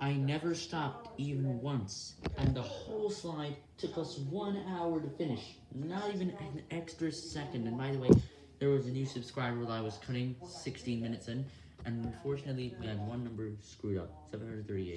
I never stopped even once, and the whole slide took us one hour to finish, not even an extra second, and by the way, there was a new subscriber that I was cutting 16 minutes in, and unfortunately, we had one number screwed up, 738.